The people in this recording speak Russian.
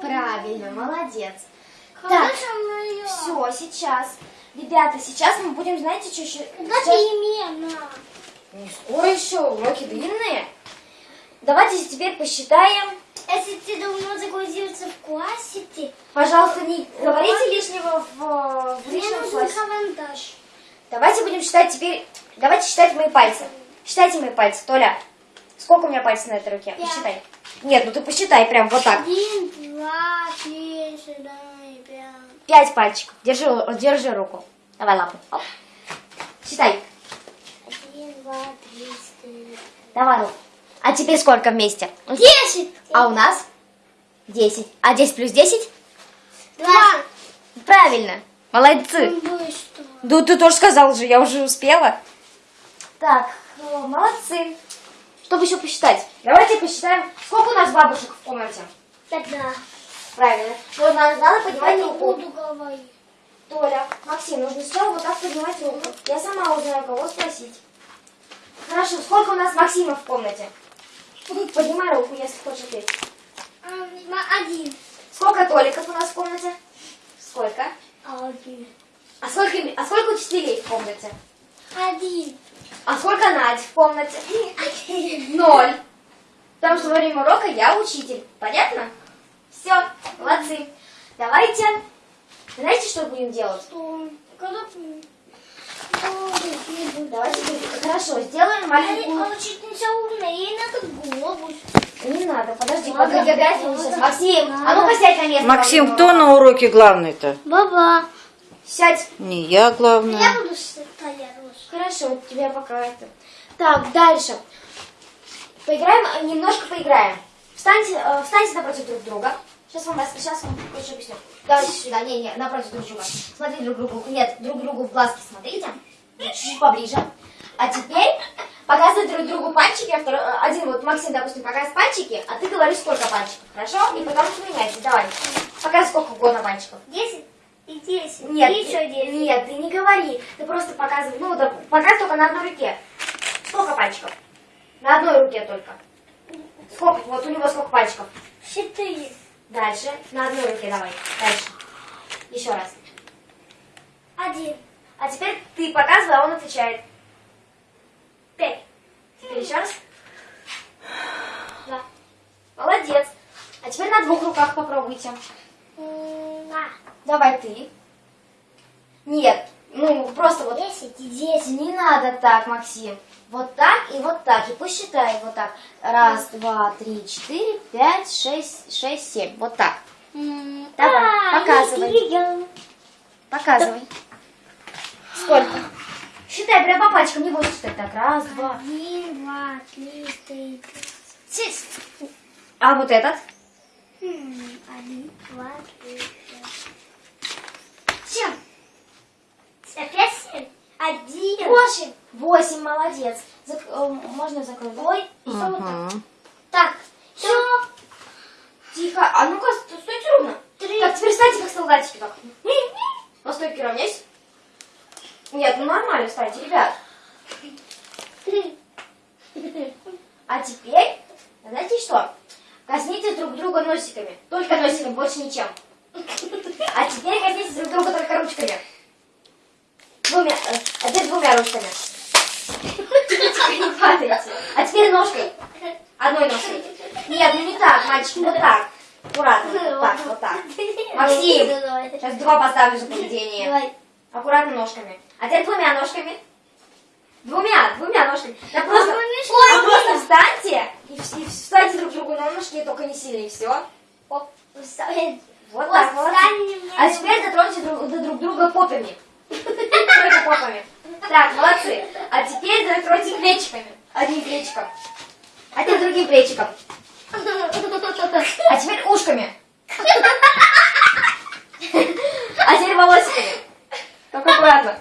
Правильно, молодец. Так, все, сейчас. Ребята, сейчас мы будем, знаете, что еще... Одновременно. Не скоро еще, уроки длинные. Давайте теперь посчитаем. Если ты давно загрузился в классе, ты... Пожалуйста, не говорите лишнего в, в Мне личном нужен классе. карандаш. Давайте будем считать теперь... Давайте считать мои пальцы. Считайте мои пальцы, Толя. Сколько у меня пальцев на этой руке? Пять. Посчитай. Нет, ну ты посчитай прям вот так. Один, два, три, четыре, пять. Пять пальчиков. Держи, держи руку. Давай лапу. Оп. Считай. Один, два, три, четыре. Давай руку. А теперь сколько вместе? Десять. А у нас? 10. А 10 плюс 10? Два. Правильно. Молодцы. Да ты тоже сказал же, я уже успела. Так, молодцы. Чтобы еще посчитать? Давайте посчитаем, сколько у нас бабушек в комнате. Тогда. Правильно. Но надо, надо Я поднимать руку. буду говорить. Толя, Максим, нужно сначала вот так поднимать руку. Я сама узнаю, кого спросить. Хорошо, сколько у нас Максима в комнате? Поднимай руку, если хочешь ответить. А, Один. Сколько Толиков у нас в комнате? Сколько? Один. А сколько, а сколько учителей в комнате? Один. А сколько Надь в комнате? Один. Ноль. Потому что во время урока я учитель. Понятно? Все, молодцы. Давайте. Знаете, что будем делать? Что? Когда... Давайте. Хорошо, сделаем А маленькую... учительница умная, ей надо глобус. Не надо, подожди, не ладно, сейчас. Максим, а ну-ка сядь на место. Максим, кто на уроке главный-то? Баба. Сядь. Не я главная. Я буду. Хорошо, у тебя пока это. Так, дальше. Поиграем, э, немножко поиграем. Встаньте, э, встаньте напротив друг друга. Сейчас вам, сейчас вам кое-что объясню. Давайте сюда, не, не, напротив друг друга. Смотрите друг другу, нет, друг другу в глазки смотрите. Чуть-чуть поближе. А теперь показывай друг другу пальчики. а второй- э, один вот Максим, допустим, показывает пальчики, а ты говоришь, сколько пальчиков, хорошо? И потом поменяйте, давай. Показывай сколько угодно пальчиков. Десять и десять. Нет, И еще десять. нет, ты не говори. Ты просто показывай. Ну, да, показывай только на одной руке. Сколько пальчиков? На одной руке только. Сколько? Вот у него сколько пальчиков? Четыре. Дальше. На одной руке давай. Дальше. Еще раз. Один. А теперь ты показывай, а он отвечает. Пять. Теперь еще раз. Да. Молодец. А теперь на двух руках попробуйте. А, Давай ты. Нет. Ну, просто вот Десять и десять. Не надо так, Максим. Вот так и вот так. И посчитай вот так. Раз, два, три, четыре, пять, шесть, шесть, семь. Вот так. М, Давай, а, показывай. Показывай. Сколько? Считай прям по пальчикам, не будешь считать. Так, раз, два. Один, два, три, четыре. А вот этот? Один, два, три, пять. Семь. Опять семь? Один. Восемь. Восемь, молодец. Зак- э, Можно закрыть? Ой, и что вот так? Так, Все. тихо. А ну-ка, ст- стойте ровно. Три. Так, теперь встаньте как солдатики так. На стойке равняйся. Нет, ну нормально встаньте, ребят. Три. А теперь, знаете что? Коснитесь друг друга носиками. Только носиками, больше ничем. А теперь коснитесь друг друга только ручками. Двумя, э, а теперь двумя ручками. Тихо, не падайте. А теперь ножкой. Одной ножкой. Нет, ну не так, мальчики, вот так. Аккуратно, вот так, вот так. Максим, сейчас два поставлю за поведение. Аккуратно ножками. А теперь двумя ножками. Двумя, двумя ножками. Да просто, мы а просто встаньте и, и встаньте друг другу на ножки, только не сильно, и все. Вот Вот, так, мне. А теперь дотроньте друг, до друг друга попами. Так, молодцы. А теперь дотроньте плечиками. Одним плечиком. А теперь другим плечиком. А теперь ушками. А теперь волосиками. Только аккуратно.